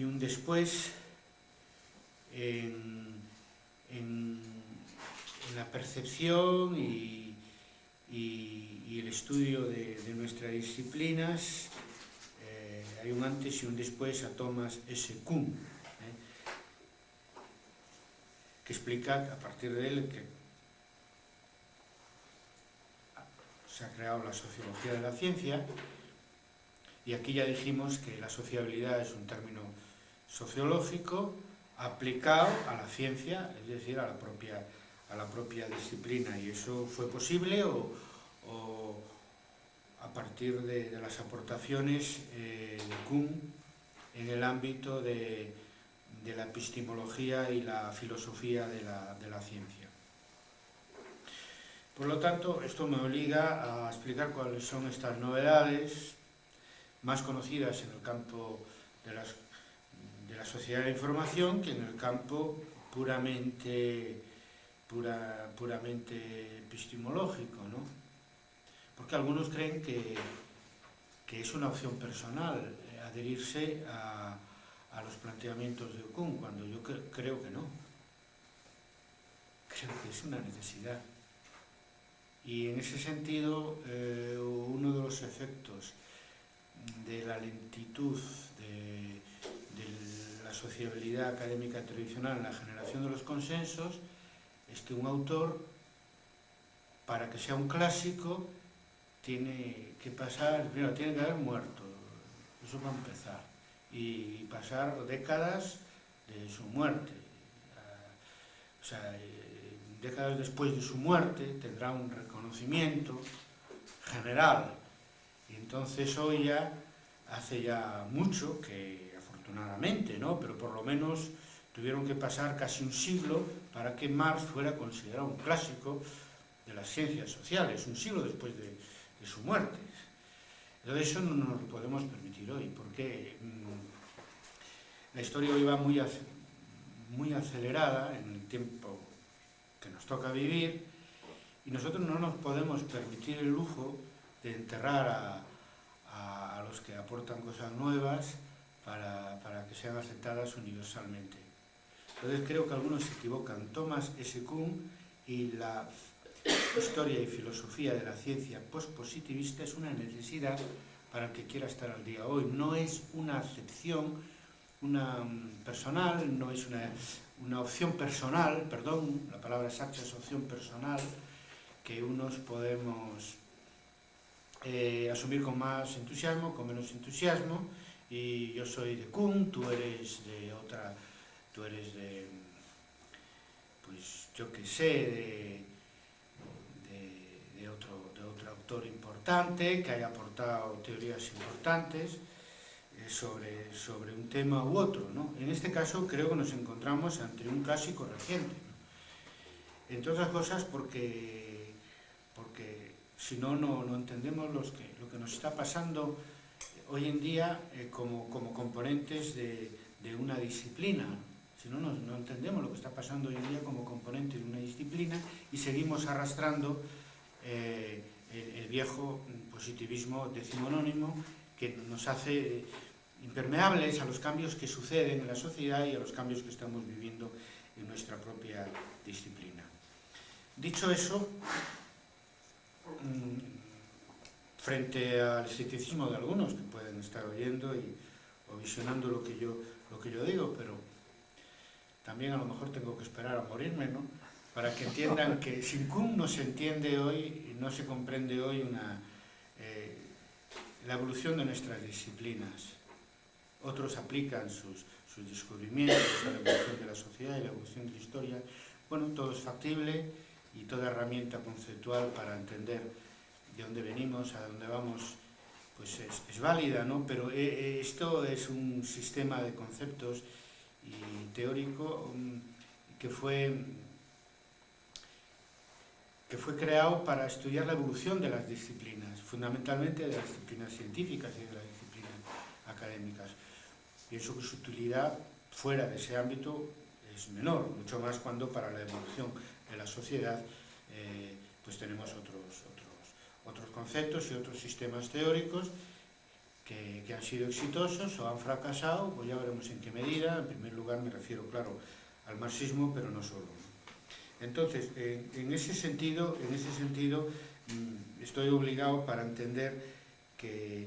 y un después en, la percepción y, el estudio de, de nuestras disciplinas eh, hay un antes y un después a Thomas S. Kuhn eh, que explica a partir de él que se ha creado la sociología de la ciencia y aquí ya dijimos que la sociabilidad es un término sociológico aplicado a la ciencia, es decir, a la propia, a la propia disciplina. Y eso fue posible o, o a partir de, de las aportaciones eh, de Kuhn en el ámbito de, de, la epistemología y la filosofía de la, de la ciencia. Por lo tanto, esto me obliga a explicar cuáles son estas novedades más conocidas en el campo de, las, de la sociedad de la información que en el campo puramente, pura, puramente epistemológico, ¿no? Porque algunos creen que, que es una opción personal eh, adherirse a, a los planteamientos de Kuhn, cuando yo cre creo que no. Creo que es una necesidad. Y en ese sentido, eh, uno de los efectos de la lentitud de, de, la sociabilidad académica tradicional en la generación de los consensos es que un autor, para que sea un clásico, tiene que pasar, primero, tiene que haber muerto, eso va a empezar, y pasar décadas de su muerte. O sea, décadas después de su muerte tendrá un reconocimiento general. Y entonces hoy ya, hace ya mucho que ¿no? pero por lo menos tuvieron que pasar casi un siglo para que Marx fuera considerado un clásico de las ciencias sociales, un siglo después de, de su muerte. Entonces eso no nos lo podemos permitir hoy, porque mmm, la historia hoy va muy, muy acelerada en el tiempo que nos toca vivir y nosotros no nos podemos permitir el lujo de enterrar a, a los que aportan cosas nuevas para, que sean aceptadas universalmente. Entonces creo que algunos se equivocan. Thomas S. Kuhn y la historia y filosofía de la ciencia postpositivista es una necesidad para el que quiera estar al día hoy. No es una acepción una mm, personal, no es una, una opción personal, perdón, la palabra exacta es opción personal, que unos podemos eh, asumir con más entusiasmo, con menos entusiasmo, e yo soy de Kun, tú eres de otra, tú eres de, pues yo que sé, de, de, de, otro, de otro autor importante que haya aportado teorías importantes eh, sobre, sobre un tema u otro. ¿no? En este caso creo que nos encontramos ante un clásico reciente. ¿no? Entre otras cosas porque, porque si no, no, no entendemos los que, lo que nos está pasando hoy en día eh, como, como componentes de, de una disciplina. Si no, no, no entendemos lo que está pasando hoy en día como componente de una disciplina y seguimos arrastrando eh, el, el, viejo positivismo decimonónimo que nos hace eh, impermeables a los cambios que suceden en la sociedad y a los cambios que estamos viviendo en nuestra propia disciplina. Dicho eso, Mm, frente al escepticismo de algunos que pueden estar oyendo y, o visionando lo que, yo, lo que yo digo, pero también a lo mejor tengo que esperar a morirme, ¿no? Para que entiendan que sin Kuhn no se entiende hoy, no se comprende hoy una, eh, la evolución de nuestras disciplinas. Otros aplican sus, sus descubrimientos a la evolución de la sociedad y la evolución de la historia. Bueno, todo es factible, y toda herramienta conceptual para entender de dónde venimos, a dónde vamos, pues es, válida, ¿no? Pero eh, eh, esto es un sistema de conceptos y teórico um, que fue que fue creado para estudiar la evolución de las disciplinas, fundamentalmente de las disciplinas científicas y de las disciplinas académicas. Pienso que su utilidad fuera de ese ámbito es menor, mucho más cuando para la evolución de la sociedad eh, pues tenemos otros, outros conceptos e outros sistemas teóricos que, que han sido exitosos ou han fracasado, pois pues ya veremos en que medida, en primer lugar me refiero, claro, al marxismo, pero no solo. Entonces, en, en ese sentido, en ese sentido mm, estoy obligado para entender que,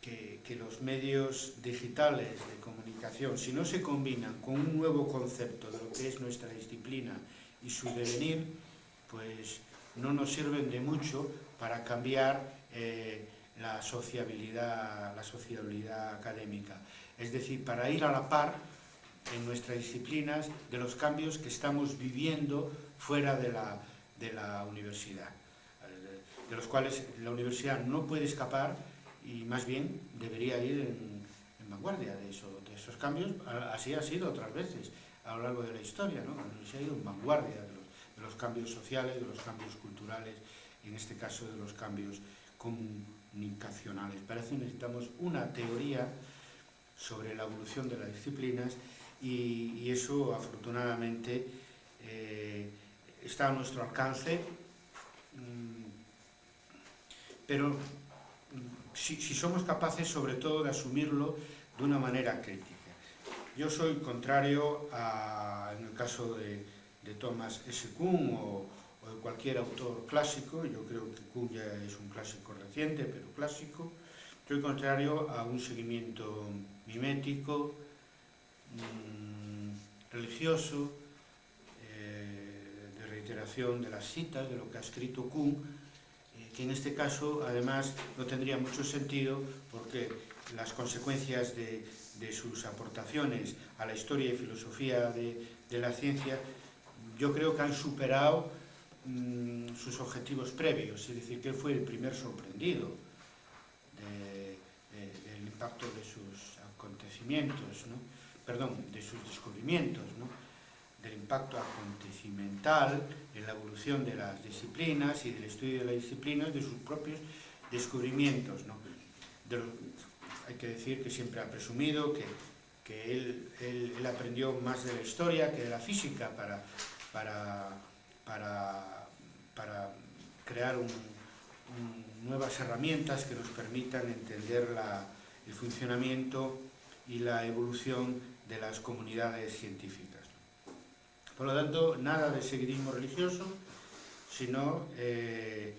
que, que los medios digitales de comunicación, si no se combinan con un nuevo concepto de lo que es nuestra disciplina y su devenir, pues no nos sirven de mucho para cambiar eh, la sociabilidad, la sociabilidad académica. Es decir, para ir a la par en nuestras disciplinas de los cambios que estamos viviendo fuera de la, de la universidad, de los cuales la universidad no puede escapar y más bien debería ir en, vanguardia de, de esos cambios, así ha sido otras veces a lo largo de la historia, ¿no? la ha ido en vanguardia los, cambios sociales, de los cambios culturales, en este caso de los cambios comunicacionales. Parece que necesitamos una teoría sobre la evolución de las disciplinas y, eso afortunadamente eh, está a nuestro alcance, mmm, pero mm, si, si somos capaces sobre todo de asumirlo de una manera crítica. Yo soy contrario a, en el caso de, de Thomas S. Kuhn o, o de cualquier autor clásico, yo creo que Kuhn ya es un clásico reciente, pero clásico, soy contrario a un seguimiento mimético, mmm, religioso, eh, de reiteración de las citas, de lo que ha escrito Kuhn, eh, que en este caso además no tendría mucho sentido porque las consecuencias de, de sus aportaciones a la historia y filosofía de, de la ciencia yo creo que han superado mmm, sus objetivos previos, es decir, que él fue el primer sorprendido de, de, del impacto de sus acontecimientos, perdón, de sus descubrimientos, del impacto acontecimental en la evolución de las disciplinas y del estudio de las disciplinas, de sus propios descubrimientos. hay que decir que siempre ha presumido que, él, él, aprendió más de la historia que de la física para, para, para, para crear nuevas herramientas que nos permitan entender la, el funcionamiento y la evolución de las comunidades científicas. Por lo tanto, nada de seguidismo religioso, sino eh,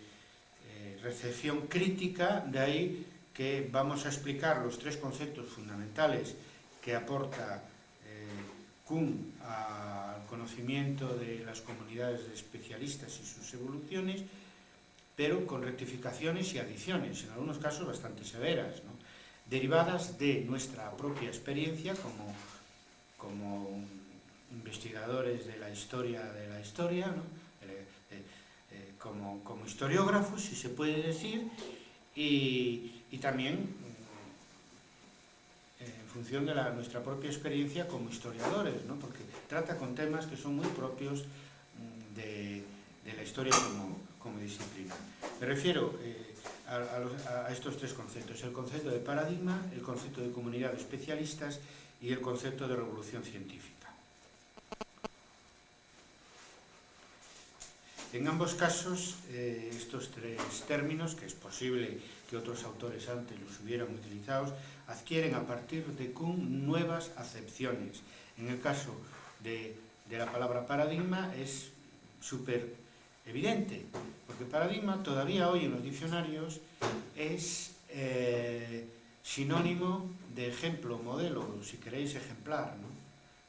eh, recepción crítica, de ahí que vamos a explicar los tres conceptos fundamentales que aporta eh, Kuhn al conocimiento de las comunidades de especialistas y sus evoluciones, pero con rectificaciones y adiciones, en algunos casos bastante severas, derivadas de nuestra propia experiencia como, como investigadores de la historia de la historia, eh, eh, eh como, como historiógrafos, si se puede decir, y, y también función de nuestra propia experiencia como historiadores, ¿no? porque trata con temas que son muy propios mm, de, la historia como, disciplina. Me refiero eh, a estos tres conceptos, el concepto de paradigma, el concepto de comunidad de especialistas y el concepto de revolución científica. En ambos casos, eh, estos tres términos, que es posible que otros autores antes los hubieran utilizado, adquieren a partir de Kuhn nuevas acepciones. En el caso de, de la palabra paradigma es súper evidente, porque paradigma todavía hoy en los diccionarios es eh, sinónimo de ejemplo, modelo, si queréis ejemplar, ¿no?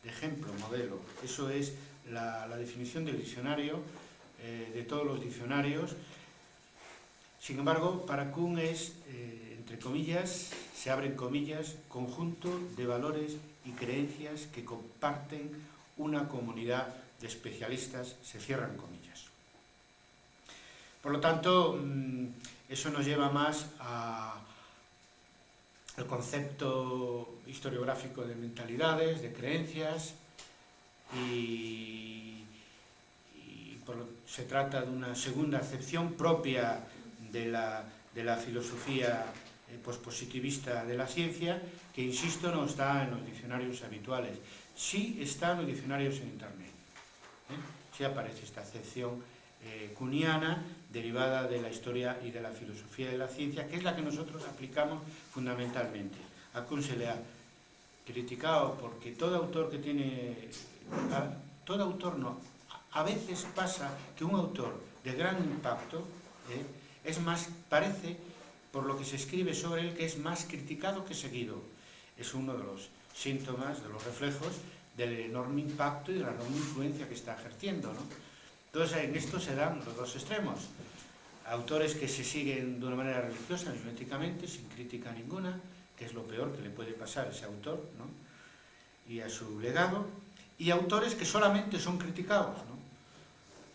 de ejemplo, modelo. Eso es la, definición del diccionario eh, de todos los diccionarios. Sin embargo, para Kuhn es, eh, entre comillas, se abren comillas, conjunto de valores y creencias que comparten una comunidad de especialistas, se cierran comillas. Por lo tanto, mm, eso nos lleva más a, el concepto historiográfico de mentalidades, de creencias, y, y por, se trata de una segunda acepción propia de la, de la filosofía eh, pospositivista de la ciencia, que insisto no está en los diccionarios habituales, sí está en los diccionarios en internet. ¿eh? Sí aparece esta acepción eh, cuniana derivada de la historia y de la filosofía de la ciencia, que es la que nosotros aplicamos fundamentalmente. A Kuhn se le ha criticado porque todo autor que tiene... A, todo autor no. A veces pasa que un autor de gran impacto... ¿eh? Es más, parece, por lo que se escribe sobre él, que es más criticado que seguido. Es uno de los síntomas, de los reflejos del enorme impacto y de la enorme influencia que está ejerciendo. ¿no? Entonces, en esto se dan los dos extremos. Autores que se siguen de una manera religiosa, miméticamente, sin crítica ninguna, que es lo peor que le puede pasar a ese autor ¿no? y a su legado, y autores que solamente son criticados, ¿no?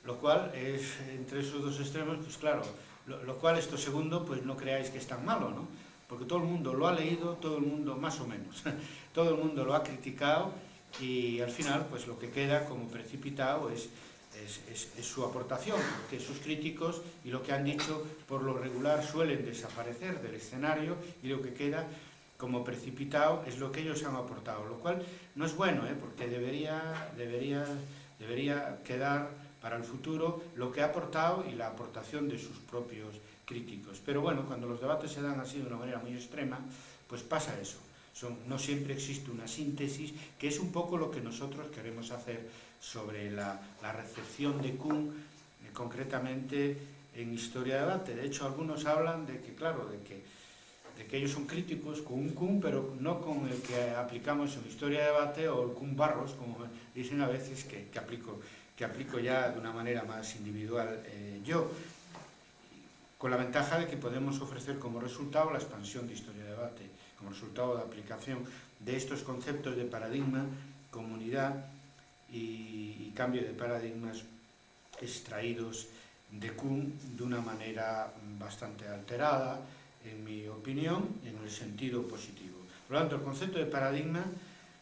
lo cual es, entre esos dos extremos, pues claro, lo, cual esto segundo, pues no creáis que es tan malo, ¿no? porque todo el mundo lo ha leído, todo el mundo, más o menos, todo el mundo lo ha criticado, y al final, pues lo que queda como precipitado es es, es, es, su aportación, porque sus críticos y lo que han dicho por lo regular suelen desaparecer del escenario y lo que queda como precipitado es lo que ellos han aportado, lo cual no es bueno, ¿eh? porque debería, debería, debería quedar para el futuro lo que ha aportado y la aportación de sus propios críticos. Pero bueno, cuando los debates se dan así de una manera muy extrema, pues pasa eso. No siempre existe una síntesis, que es un poco lo que nosotros queremos hacer sobre la, la recepción de Kuhn, eh, concretamente en Historia de Debate. De hecho, algunos hablan de que, claro, de que, de que ellos son críticos con un Kuhn, pero no con el que aplicamos en Historia de Debate o el Kuhn Barros, como dicen a veces que, que, aplico, que aplico ya de una manera más individual eh, yo, con la ventaja de que podemos ofrecer como resultado la expansión de Historia de Debate, como resultado de aplicación de estos conceptos de paradigma, comunidad y, y cambio de paradigmas extraídos de Kuhn de una manera bastante alterada, en mi opinión, en el sentido positivo. Por lo tanto, el concepto de paradigma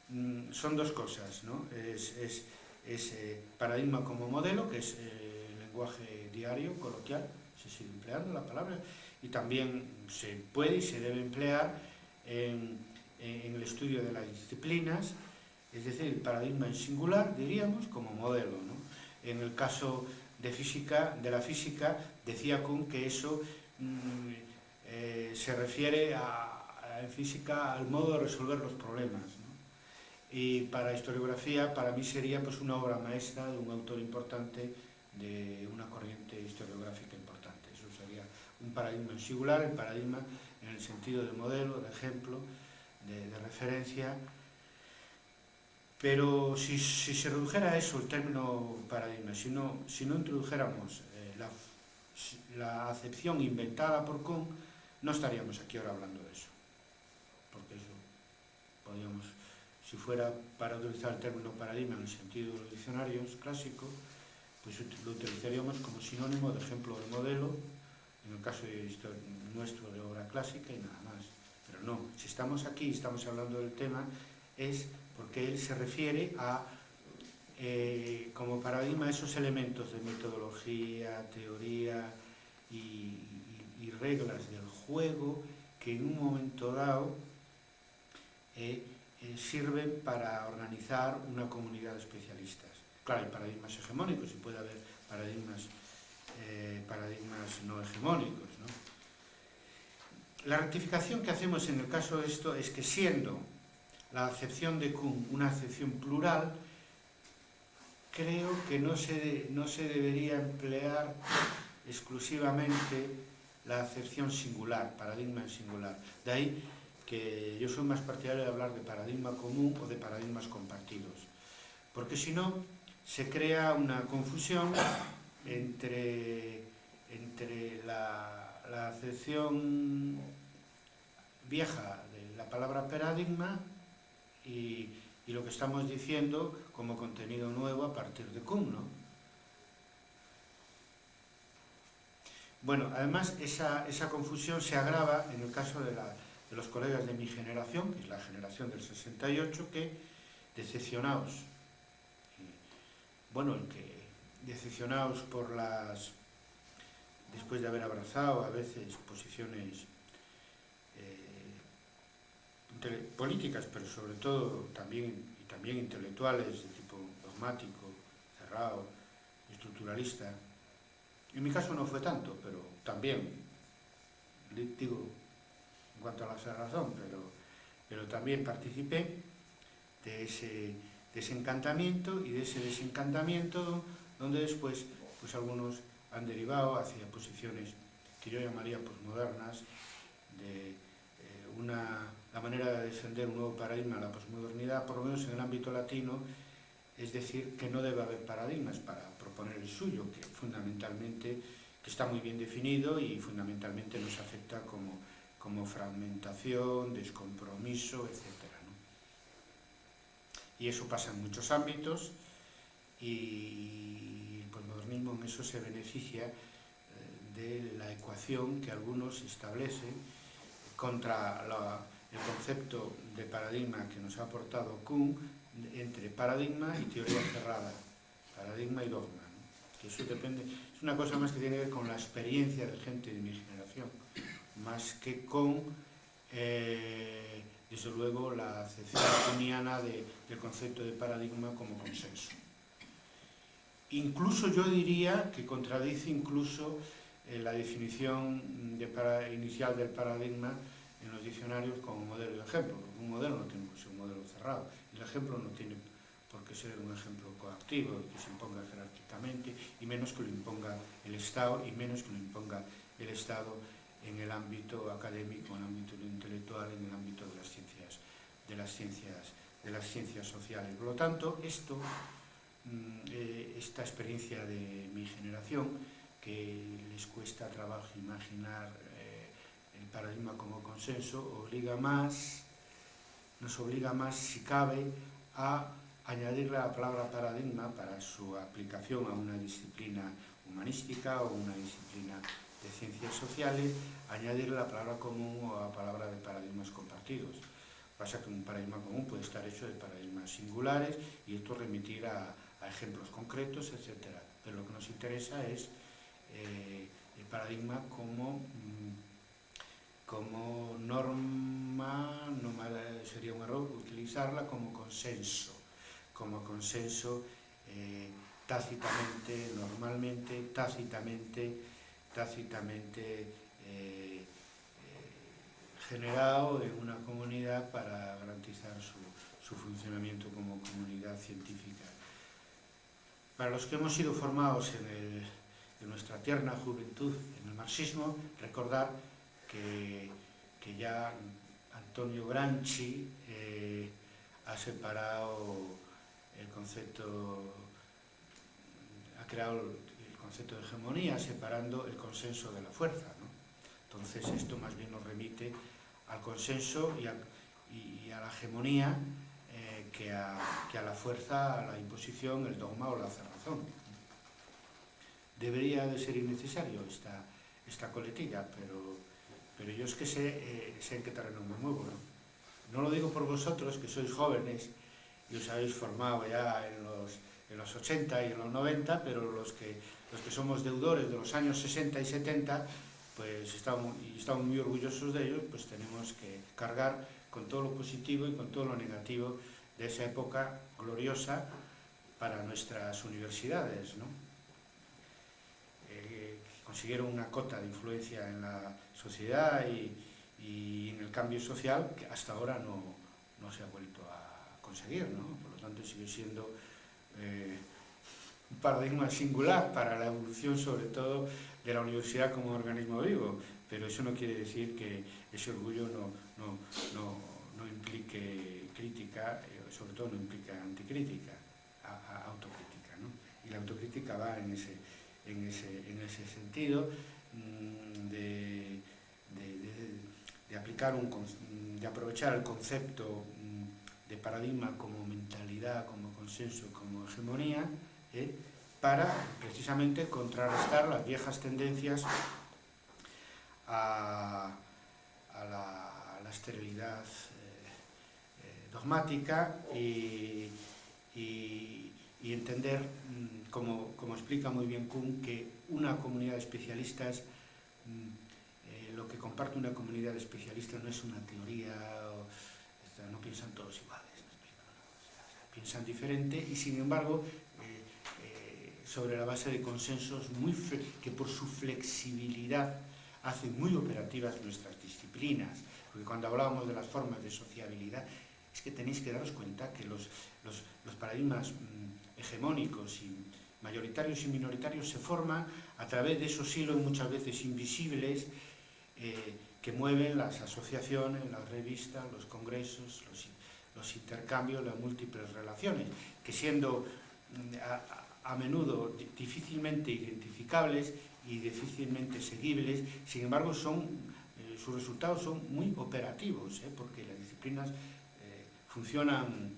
mmm, son dos cosas, ¿no? Es, es, es eh, paradigma como modelo, que es eh, el lenguaje diario, coloquial, se sigue empleando la palabra, y también se puede y se debe emplear en, el estudio de las disciplinas, es decir, el paradigma en singular, diríamos, como modelo. ¿no? En el caso de, física, de la física, decía Kuhn que eso mmm, eh, se refiere a, a, en física al modo de resolver los problemas. e para a historiografía, para mí sería pues, unha obra maestra dun autor importante de unha corriente historiográfica importante. Eso sería un paradigma singular, el paradigma en el sentido de modelo, de ejemplo, de, de referencia, Pero si, si se redujera a eso el término paradigma, si no, si no introdujéramos eh, la, la acepción inventada por Kuhn, no estaríamos aquí ahora hablando de eso. Porque eso podríamos si fuera para utilizar el término paradigma en el sentido de los diccionarios clásicos, pues lo utilizaríamos como sinónimo de ejemplo de modelo, en el caso de nuestro de obra clásica y nada más. Pero no, si estamos aquí y estamos hablando del tema, es porque él se refiere a, eh, como paradigma, esos elementos de metodología, teoría y, reglas del juego que en un momento dado eh, eh, sirven para organizar una comunidad de especialistas. Claro, hay paradigmas hegemónicos y puede haber paradigmas, eh, paradigmas no hegemónicos. La rectificación que hacemos en el caso de esto es que siendo la acepción de Kuhn, una acepción plural, creo que no se, no se debería emplear exclusivamente la acepción singular, paradigma en singular. De ahí que yo soy más partidario de hablar de paradigma común o de paradigmas compartidos, porque si no se crea una confusión entre, entre la, la acepción vieja de la palabra paradigma y, y lo que estamos diciendo como contenido nuevo a partir de Kuhn, ¿no? Bueno, además esa, esa confusión se agrava en el caso de, la, de los colegas de mi generación, que es la generación del 68, que decepcionados, bueno, que decepcionados por las, después de haber abrazado a veces posiciones políticas, pero sobre todo también, y también intelectuales de tipo dogmático, cerrado, estructuralista, En mi caso no fue tanto, pero también, digo, en cuanto a la razón, pero, pero también participé de ese desencantamiento y de ese desencantamiento donde después pues algunos han derivado hacia posiciones que yo llamaría posmodernas, de eh, una, la manera de defender un nuevo paradigma, la posmodernidad, por lo menos en el ámbito latino, es decir, que no debe haber paradigmas para proponer el suyo, que fundamentalmente que está muy bien definido y fundamentalmente nos afecta como, como fragmentación, descompromiso, etc. ¿no? Y eso pasa en muchos ámbitos y el posmodernismo en eso se beneficia eh, de la ecuación que algunos establecen contra el concepto de paradigma que nos ha aportado Kuhn entre paradigma y teoría cerrada, paradigma y dogma. ¿no? Eso depende, es una cosa más que tiene que ver con la experiencia de gente de mi generación, más que con, eh, desde luego, la acepción de, del concepto de paradigma como consenso. Incluso yo diría que contradice incluso eh, la definición inicial del paradigma en los diccionarios como modelo de ejemplo, un modelo no tiene que ser un modelo cerrado, el ejemplo no tiene por qué ser un ejemplo coactivo, que se imponga jerárquicamente, y menos que lo imponga el Estado, y menos que lo imponga el Estado en el ámbito académico, en el ámbito intelectual, en el ámbito de las ciencias, de las ciencias, de las ciencias sociales. Por lo tanto, esto, mm, eh, esta experiencia de mi generación, que les cuesta trabajo imaginar eh, el paradigma como consenso, obliga más, nos obliga más, si cabe, a añadir la palabra paradigma para su aplicación a una disciplina humanística o una disciplina de ciencias sociales, añadirle la palabra común o la palabra de paradigmas compartidos. Pasa que un paradigma común puede estar hecho de paradigmas singulares y esto remitir a, a ejemplos concretos, etc. Pero lo que nos interesa es eh, el paradigma como, mm, como norma, no sería un error utilizarla como consenso como consenso eh, tácitamente, normalmente, tácitamente, tácitamente eh, eh, generado en una comunidad para garantizar su, funcionamiento como comunidad científica. Para los que hemos sido formados en, nuestra tierna juventud en el marxismo, recordar que, ya Antonio Granchi eh, ha separado el concepto, ha creado concepto de hegemonía separando el consenso de la fuerza. ¿no? Entonces esto más bien nos remite al consenso y a, la hegemonía eh, que, a, la fuerza, a la imposición, el dogma o la cerrazón. Debería de ser innecesario esta, esta coletilla, pero, pero yo es que sé, eh, sé en qué terreno me muevo. ¿no? no lo digo por vosotros, que sois jóvenes, y os habéis formado ya en los, en los 80 y en los 90, pero los que, los que somos deudores de los años 60 y 70, pues estamos, y estamos muy orgullosos de ellos, pues tenemos que cargar con todo lo positivo y con todo lo negativo de esa época gloriosa para nuestras universidades, ¿no? Eh, consiguieron una cota de influencia en la sociedad y, en el cambio social que hasta ahora no, no se ha vuelto a conseguir, ¿no? Por lo tanto, sigue siendo eh, un paradigma singular para la evolución, sobre todo, de la universidad como organismo vivo, pero eso no quiere decir que ese orgullo no, no, no, no implique crítica, eh, sobre todo no implica anticrítica, a, a autocrítica. Y la autocrítica va en ese, en ese, en ese sentido mmm, de, de, de, aplicar un, de aprovechar el concepto de paradigma como mentalidad, como consenso, como hegemonía, ¿eh? para precisamente contrarrestar las viejas tendencias a, la, esterilidad eh, eh, dogmática y, entender, mm, como, como, explica muy bien Kuhn, que una comunidad de especialistas, mm, lo que comparte una comunidad de especialistas no es una teoría no piensan todos iguales, ¿no? piensan diferente y sin embargo sobre la base de consensos muy que por su flexibilidad hacen muy operativas nuestras disciplinas. Porque cuando hablábamos de las formas de sociabilidad, es que tenéis que daros cuenta que los, los, paradigmas mmm, hegemónicos y mayoritarios y minoritarios se forman a través de esos hilos muchas veces invisibles eh, que mueven las asociaciones, las revistas, los congresos, los, los intercambios, las múltiples relaciones, que siendo mm, a menudo difícilmente identificables y difícilmente seguibles, sin embargo son, eh, sus resultados son muy operativos, eh, porque las disciplinas eh, funcionan,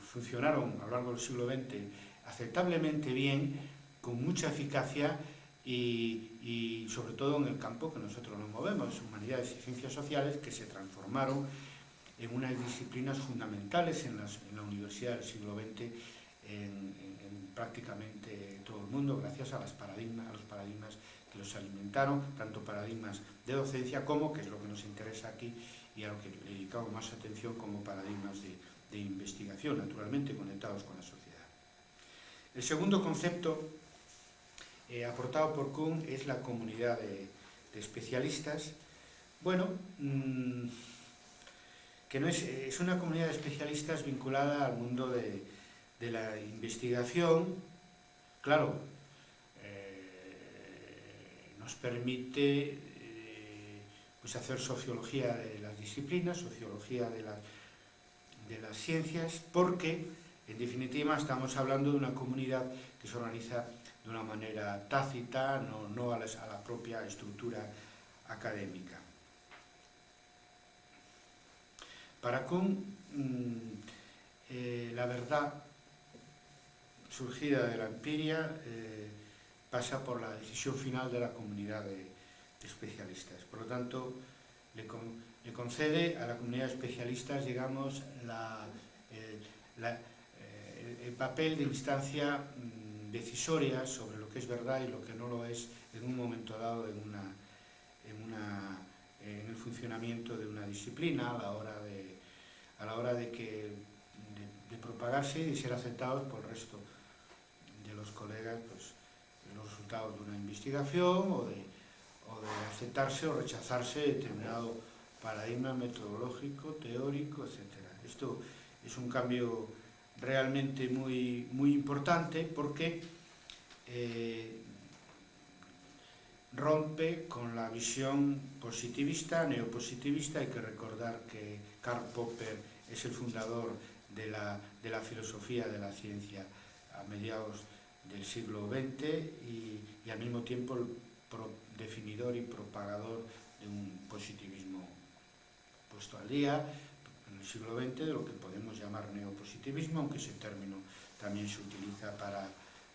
funcionaron a lo largo del siglo XX aceptablemente bien, con mucha eficacia y, sobre todo en el campo que nosotros nos movemos, humanidades y ciencias sociales, que se transformaron en unas disciplinas fundamentales en, las, en la universidad del siglo XX prácticamente todo el mundo, gracias a, paradigmas, a los paradigmas que los alimentaron, tanto paradigmas de docencia como, que es lo que nos interesa aquí, y a lo que le dedicamos más atención como paradigmas de, investigación, naturalmente conectados con la sociedad. El segundo concepto eh, aportado por Kuhn es la comunidad de, especialistas. Bueno, mmm, que no es, es una comunidad de especialistas vinculada al mundo de, de la investigación. Claro, eh, nos permite eh, pues hacer sociología de las disciplinas, sociología de, la, de las ciencias, porque En definitiva, estamos hablando de una comunidad que se organiza de una manera tácita, no, no a, la, a la propia estructura académica. Para Kuhn, mmm, eh, la verdad surgida de la empiria eh, pasa por la decisión final de la comunidad de, especialistas. Por lo tanto, le, con, le, concede a la comunidad de especialistas, digamos, eh, el papel de instancia mmm, decisoria sobre lo que es verdad y lo que no lo es en un momento dado en, una, en, una, en el funcionamiento de una disciplina a la hora de, a la hora de, que, de, propagarse y ser aceptados por el resto los colegas pues, los resultados de una investigación o de, o de aceptarse o rechazarse determinado paradigma metodológico, teórico, etc. Esto es un cambio realmente muy, muy importante porque eh, rompe con la visión positivista, neopositivista, hay que recordar que Karl Popper es el fundador de la, de la filosofía de la ciencia a mediados del siglo XX y, al mismo tiempo el definidor y propagador de un positivismo puesto al día, en el siglo XX de lo que podemos llamar neopositivismo, aunque ese término también se utiliza para,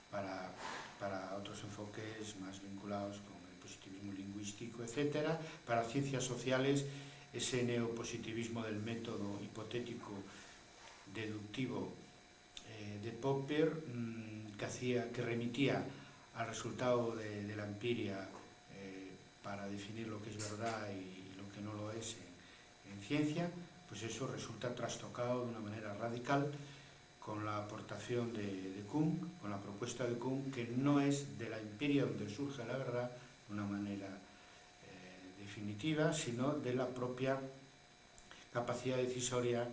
para, para otros enfoques más vinculados con el positivismo lingüístico, etc. Para ciencias sociales, ese neopositivismo del método hipotético deductivo eh, de Popper, mmm, que, remitía al resultado de, la empiria eh, para definir lo que es verdad y lo que no lo es en, en ciencia, pues eso resulta trastocado de una manera radical con la aportación de, de Kuhn, con la propuesta de Kuhn, que no es de la empiria donde surge la verdad de una manera eh, definitiva, sino de la propia capacidad decisoria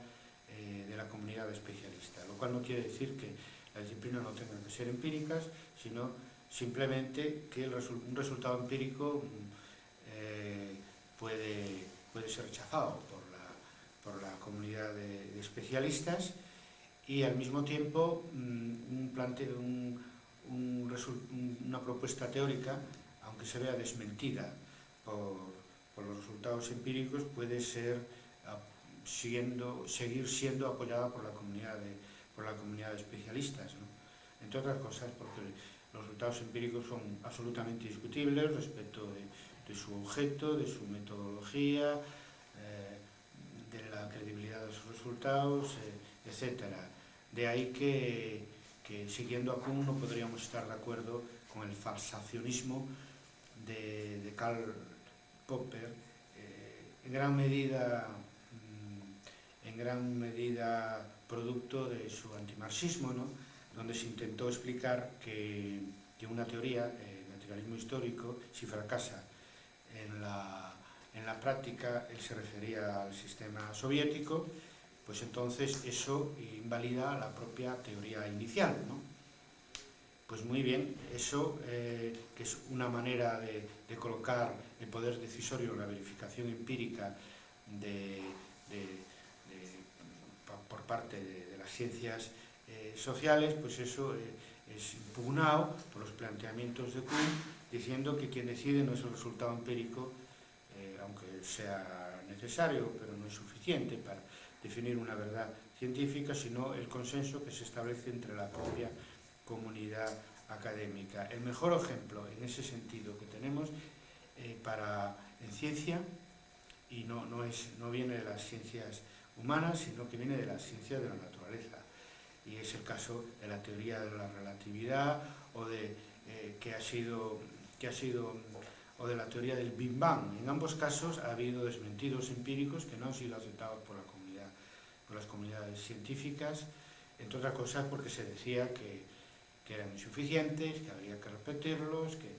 eh, de la comunidad de especialistas, lo cual no quiere decir que las disciplinas no tengan que ser empíricas, sino simplemente que un resultado empírico eh, puede, puede ser rechazado por por la comunidad de, especialistas y al mismo tiempo mm, un, una propuesta teórica, aunque se vea desmentida por, por los resultados empíricos, puede ser siguiendo, seguir siendo apoyada por la comunidad de, por la comunidad de especialistas. ¿no? Entre otras cosas porque los resultados empíricos son absolutamente discutibles respecto de, su objeto, de su metodología, eh, de la credibilidad de sus resultados, eh, etc. De ahí que, siguiendo a Kuhn, no podríamos estar de acuerdo con el falsacionismo de, Karl Popper, eh, en gran medida gran medida producto de su antimarxismo, ¿no? donde se intentó explicar que, una teoría, el naturalismo histórico, si fracasa en la, en la práctica, él se refería al sistema soviético, pues entonces eso invalida la propia teoría inicial, ¿no? Pues muy bien, eso eh, que es una manera de, colocar el poder decisorio, la verificación empírica de, parte de, las ciencias eh, sociales, pues eso eh, es impugnado por los planteamientos de Kuhn, diciendo que quien decide no es el resultado empírico, eh, aunque sea necesario, pero no es suficiente para definir una verdad científica, sino el consenso que se establece entre la propia comunidad académica. El mejor ejemplo en ese sentido que tenemos para, en ciencia, y no, no, es, no viene de las ciencias humanas, sino que viene de las ciencias de la naturaleza. Y es el caso de la teoría de la relatividad o de eh, que ha sido que ha sido o de la teoría del Big Bang. En ambos casos ha habido desmentidos empíricos que no han sido aceptados por la comunidad, por las comunidades científicas, entre otras cosas porque se decía que, que eran insuficientes, que habría que repetirlos, que,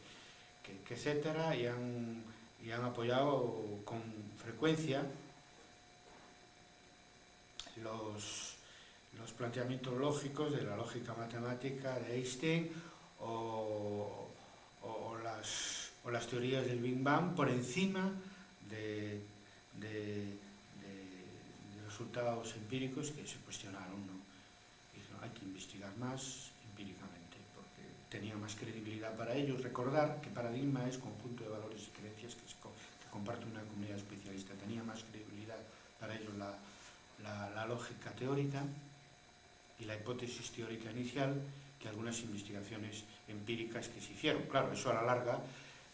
que, que etcétera, y han, y han apoyado con frecuencia los, los planteamientos lógicos de la lógica matemática de Einstein o, o, las, o las teorías del Big Bang por encima de, de, resultados empíricos que se cuestionaron. ¿no? Hay que investigar más empíricamente, porque tenía más credibilidad para ellos. Recordar que paradigma es conjunto de valores y creencias que comparte una comunidad especialista. Tenía más credibilidad para ellos la, la, lógica teórica y la hipótesis teórica inicial que algunas investigaciones empíricas que se hicieron. Claro, eso a la larga,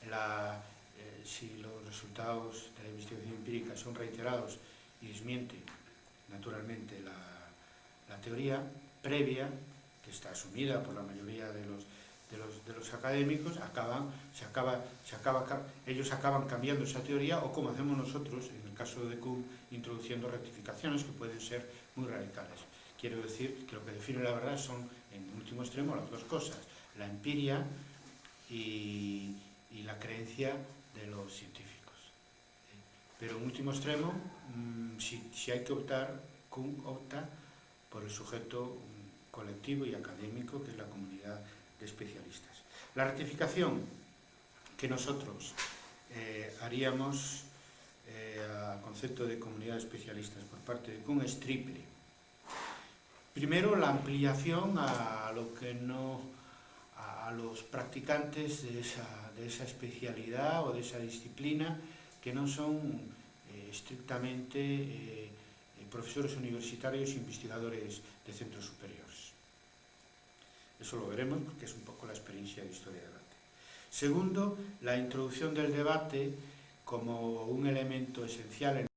la, eh, si los resultados de la investigación empírica son reiterados y desmiente naturalmente la, la teoría previa, que está asumida por la mayoría de los, de los, de los académicos, acaban, se acaba, se acaba, ellos acaban cambiando esa teoría o como hacemos nosotros, caso de Kuhn, introduciendo rectificaciones que pueden ser muy radicales. Quiero decir que lo que define la verdad son, en último extremo, las dos cosas, la empiria y, la creencia de los científicos. Pero en último extremo, mmm, si, hay que optar, Kuhn opta por el sujeto colectivo y académico, que es la comunidad de especialistas. La rectificación que nosotros eh, haríamos eh, a concepto de comunidade de especialistas por parte de Kuhn es triple. Primero, la ampliación a lo que no a los practicantes de esa, de esa especialidad o de esa disciplina que no son eh, estrictamente eh, eh, profesores universitarios e investigadores de centros superiores. Eso lo veremos porque es un poco la experiencia de historia del arte. Segundo, la introducción del debate como un elemento esencial en